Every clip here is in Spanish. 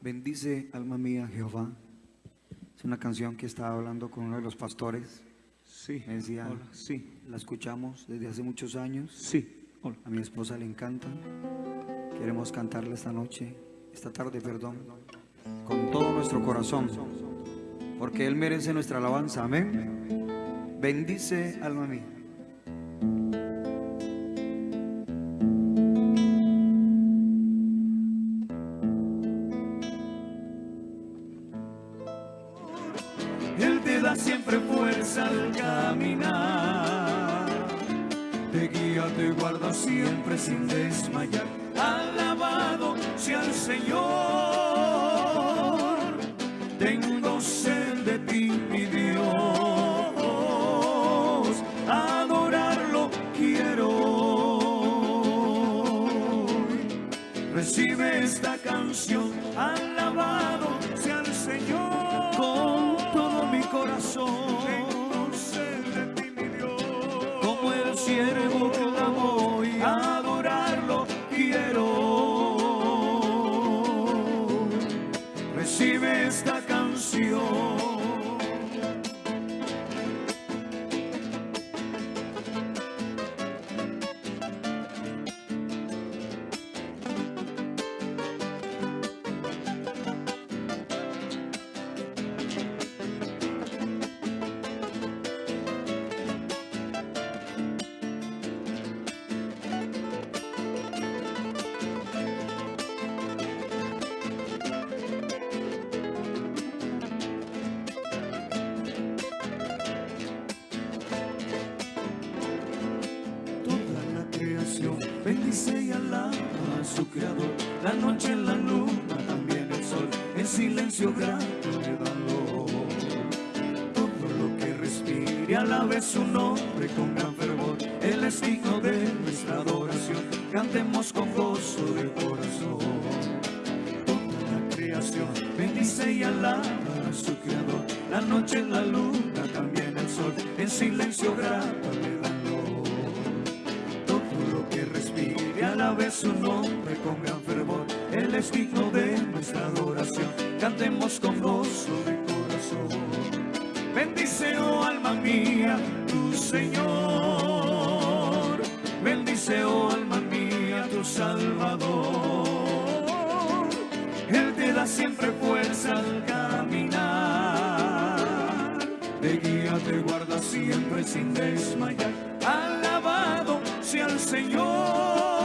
Bendice alma mía Jehová. Es una canción que estaba hablando con uno de los pastores. Sí. Me decía, Hola. Sí. la escuchamos desde hace muchos años. Sí. Hola. A mi esposa le encanta. Queremos cantarla esta noche, esta tarde, perdón, con todo nuestro corazón, porque Él merece nuestra alabanza. Amén. Bendice alma mía. Siempre fuerza al caminar. Te guía, te guarda siempre sin desmayar. Alabado sea el Señor. Tengo sed de ti, mi Dios. Adorarlo quiero. Recibe esta canción, alabado Como silencio grato le dan loor. Todo lo que respire alabe su nombre con gran fervor. Él es digno de nuestra adoración. Cantemos con gozo de corazón. Toda la creación bendice y alaba a su creador. La noche, la luna, también el sol, en silencio grato le dan todo lo que respire alabe su nombre con gran fervor. Él es digno de nuestra adoración. Cantemos con gozo de corazón. Bendice, oh alma mía, tu Señor. Bendice, oh alma mía, tu Salvador. Él te da siempre fuerza al caminar. Te guía, te guarda siempre sin desmayar. Alabado sea el Señor.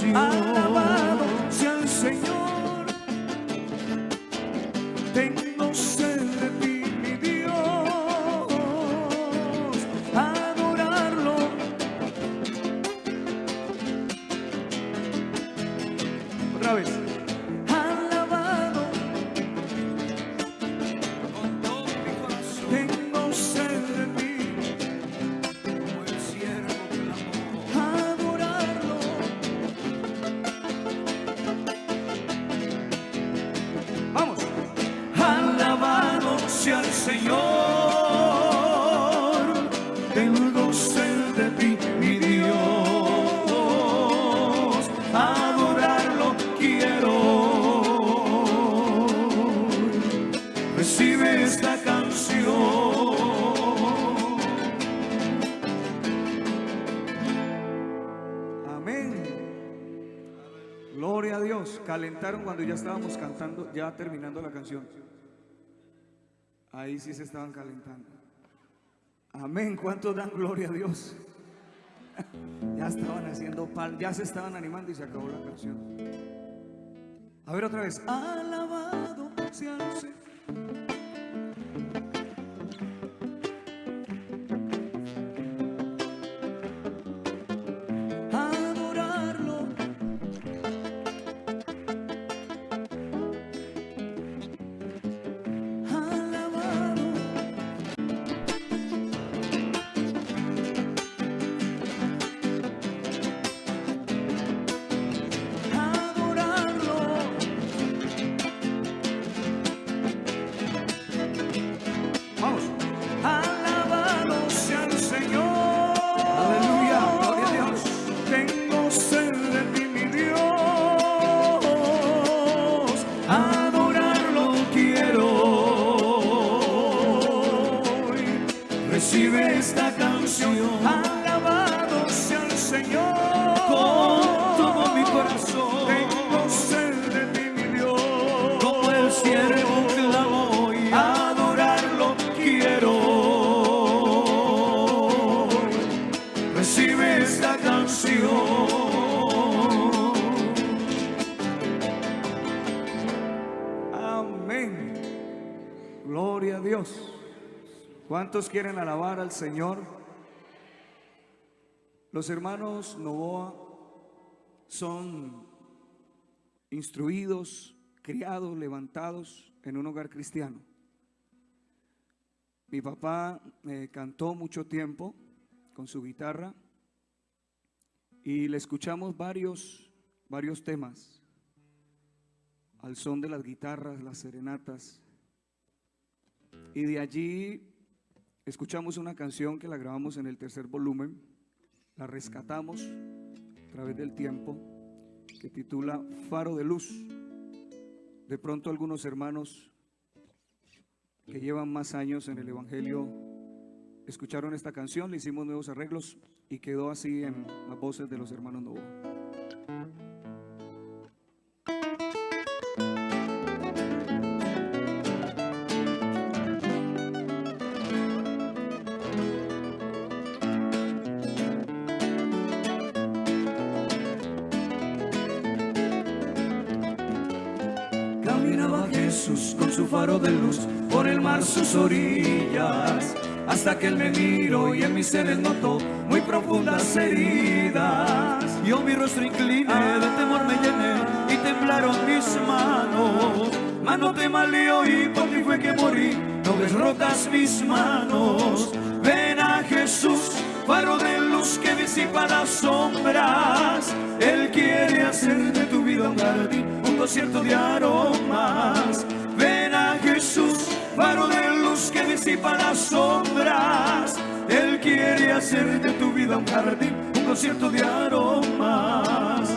Sus esta canción. Amén. Gloria a Dios. Calentaron cuando ya estábamos cantando, ya terminando la canción. Ahí sí se estaban calentando. Amén. ¿Cuántos dan gloria a Dios? Ya estaban haciendo pal, ya se estaban animando y se acabó la canción. A ver otra vez. Alabado sea el Señor. Dios. ¿Cuántos quieren alabar al Señor? Los hermanos Novoa son instruidos, criados, levantados en un hogar cristiano. Mi papá eh, cantó mucho tiempo con su guitarra y le escuchamos varios, varios temas al son de las guitarras, las serenatas. Y de allí escuchamos una canción que la grabamos en el tercer volumen, la rescatamos a través del tiempo, que titula Faro de Luz. De pronto algunos hermanos que llevan más años en el Evangelio escucharon esta canción, le hicimos nuevos arreglos y quedó así en las voces de los hermanos Novo. Jesús con su faro de luz por el mar sus orillas, hasta que él me miró y en mis seres notó muy profundas heridas. Yo mi rostro incliné, de temor me llené y temblaron mis manos. Mano te malió y por ti fue que morí, no ves rotas mis manos. Ven a Jesús, faro de luz que disipa las sombras. Él quiere hacer de tu vida un jardín, un concierto de aromas. Ven a Jesús, faro de luz que disipa las sombras. Él quiere hacer de tu vida un jardín, un concierto de aromas.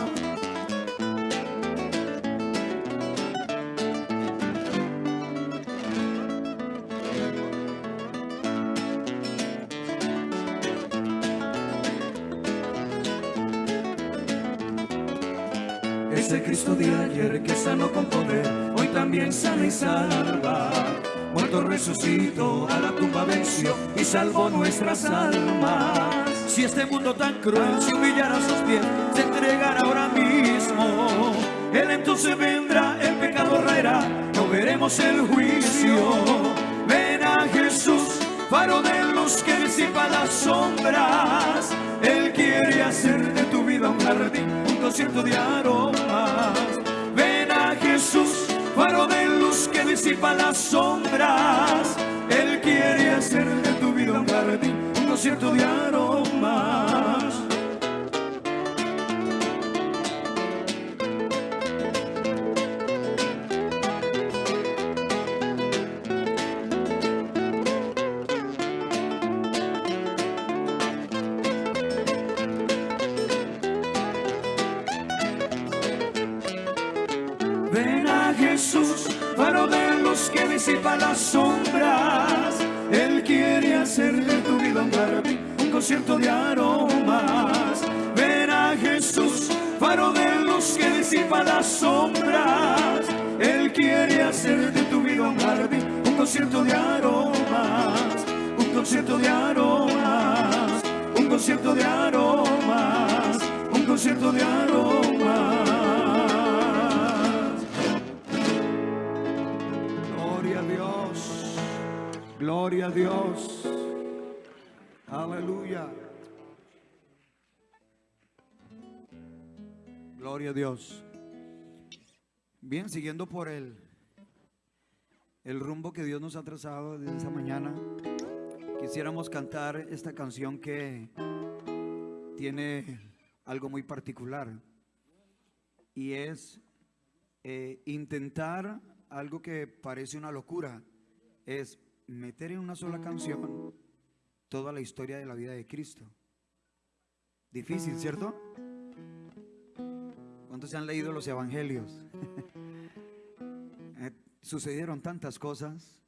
Ese Cristo de ayer que sanó con poder, hoy también sana y salva. Muerto resucitó, a la tumba venció y salvó nuestras almas. Si este mundo tan cruel se humillara a sus pies, se entregara ahora mismo. Él entonces vendrá, el pecado raerá, no veremos el juicio. Ven a Jesús, faro de luz que disipa las sombras. Él quiere hacer de tu vida un jardín, un concierto de aromas. Las sombras. Él quiere hacer de tu vida un jardín, un concierto de Jesús, faro de luz que disipa las sombras. Él quiere hacer de tu vida un jardín, un concierto de aromas. Ven a Jesús, faro de luz que disipa las sombras. Él quiere hacer de tu vida un jardín, un concierto de aromas. Un concierto de aromas, un concierto de aromas, un concierto de aromas. Gloria a Dios. Aleluya. Gloria a Dios. Bien, siguiendo por el, el rumbo que Dios nos ha trazado desde esta mañana, quisiéramos cantar esta canción que tiene algo muy particular y es eh, intentar algo que parece una locura, es meter en una sola canción toda la historia de la vida de Cristo. Difícil, ¿cierto? ¿Cuántos se han leído los evangelios? Eh, sucedieron tantas cosas.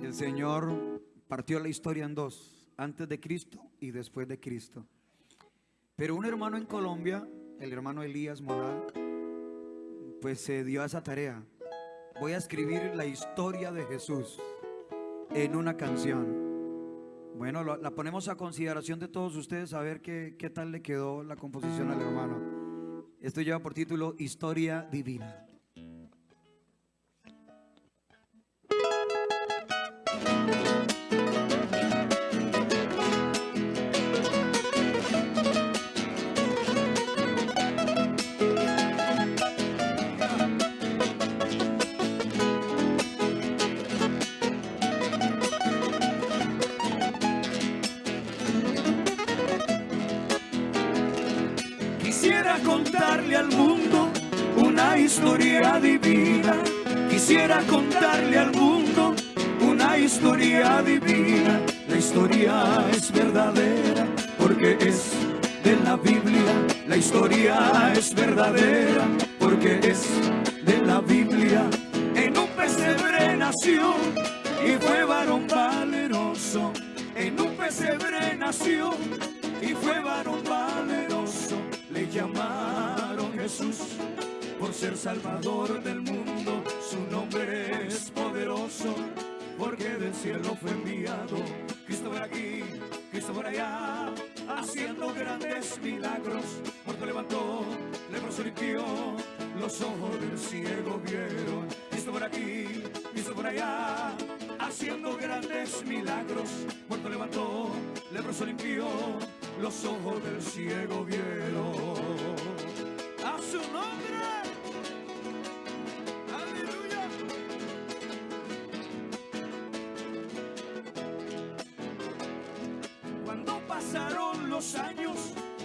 El Señor partió la historia en dos, antes de Cristo y después de Cristo. Pero un hermano en Colombia, el hermano Elías Moral, pues se dio a esa tarea. Voy a escribir la historia de Jesús en una canción. Bueno, la ponemos a consideración de todos ustedes a ver qué, qué tal le quedó la composición al hermano. Esto lleva por título Historia Divina. Quisiera contarle al mundo una historia divina. Quisiera contarle al mundo una historia divina. La historia es verdadera porque es de la Biblia. La historia es verdadera porque es de la Biblia. En un pesebre nació y fue varón valeroso. En un pesebre nació y fue varón ser salvador del mundo. Su nombre es poderoso porque del cielo fue enviado. Cristo por aquí, Cristo por allá, haciendo grandes milagros. Muerto levantó, leproso limpió, los ojos del ciego vieron. Cristo por aquí, Cristo por allá, haciendo grandes milagros. Muerto levantó, leproso limpió, los ojos del ciego vieron. A su nombre. Pasaron los años,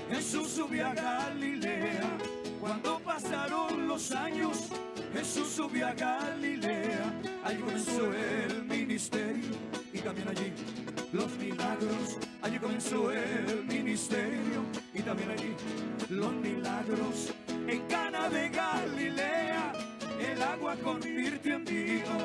Jesús subió a Galilea. Cuando pasaron los años, Jesús subió a Galilea. Allí comenzó el ministerio y también allí los milagros. Allí comenzó el ministerio y también allí los milagros. En Cana de Galilea el agua convirtió en vino.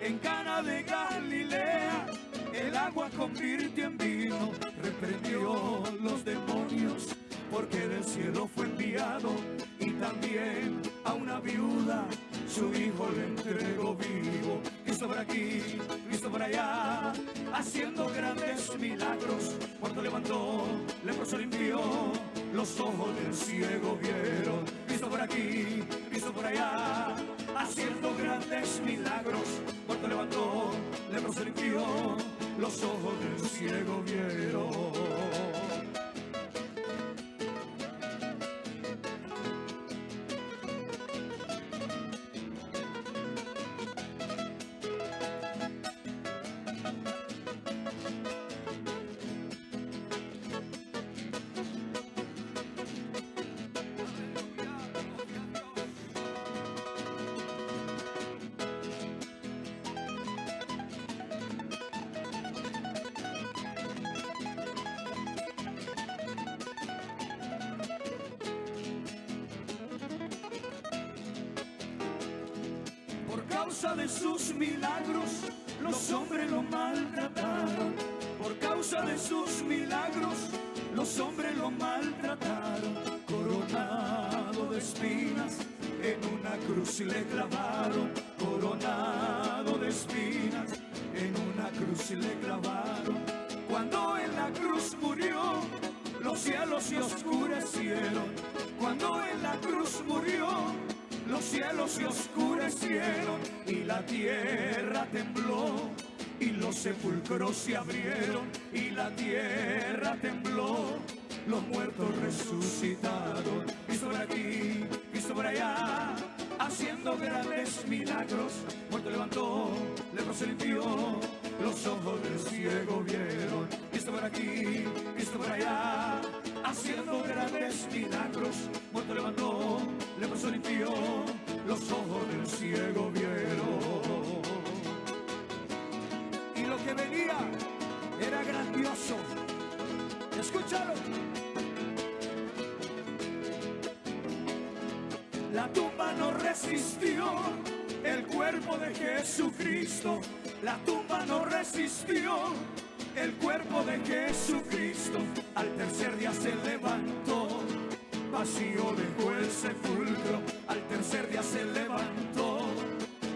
En Cana de Galilea el agua convirtió en vino. Reprendió los demonios porque del cielo fue enviado y también a una viuda su hijo le entregó vivo. Cristo por aquí, Cristo por allá, haciendo grandes milagros. Cuando levantó, leproso limpió, los ojos del ciego vieron. Cristo por aquí, Cristo por allá, haciendo grandes milagros. Cuando levantó, los ojos del ciego vieron. Causa de sus milagros, los hombres lo maltrataron. Por causa de sus milagros, los hombres lo maltrataron. Coronado de espinas, en una cruz le clavaron. Coronado de espinas, en una cruz le clavaron. Cuando en la cruz murió, los cielos se oscurecieron. Cuando en la cruz murió, los cielos se oscurecieron y la tierra tembló y los sepulcros se abrieron y la tierra tembló. Los muertos resucitaron, Cristo por aquí, Cristo por allá, haciendo grandes milagros. Muerto levantó, leproso se limpió, los ojos del ciego vieron. Cristo por aquí, Cristo por allá, haciendo grandes milagros. Los ojos del ciego vieron. Y lo que venía era grandioso. Escúchalo. La tumba no resistió el cuerpo de Jesucristo. La tumba no resistió el cuerpo de Jesucristo. Al tercer día se levantó, vacío dejó el sepulcro. Al tercer día se levantó,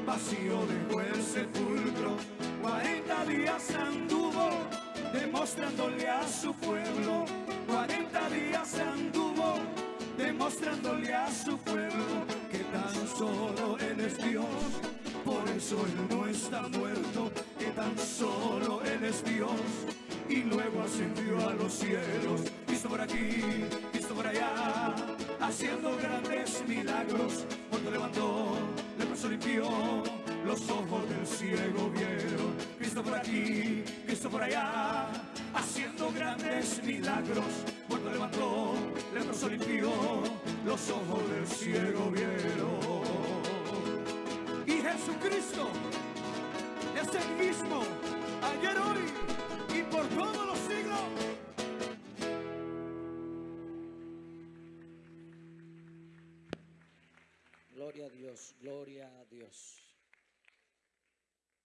vacío dejó el sepulcro. Cuarenta días anduvo demostrándole a su pueblo. Cuarenta días anduvo demostrándole a su pueblo que tan solo Él es Dios. Por eso Él no está muerto, que tan solo Él es Dios. Y luego ascendió a los cielos, milagros. Cuando levantó, le limpió, los ojos del ciego vieron. Cristo por aquí, Cristo por allá, haciendo grandes milagros. Cuando levantó, leproso limpió, los ojos del ciego vieron. Y Jesucristo es el mismo, ayer, hoy Dios, gloria a Dios.